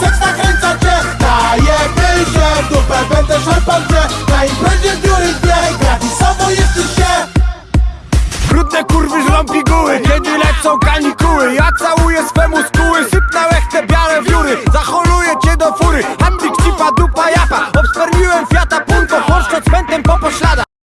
Seks nakręca cię Najebie się w dupę Będę szarpał cię Na imprezie dziury dwie Gratisowo jesteś się. Brudne kurwy żrą piguły Kiedy lecą kanikuły. Ja całuję swemu skóły Sypnałeś te białe wióry. Zaholuję cię do fury. Handlik cipa dupa japa. Obspermiłem fiata punto Polska cmentem po poślada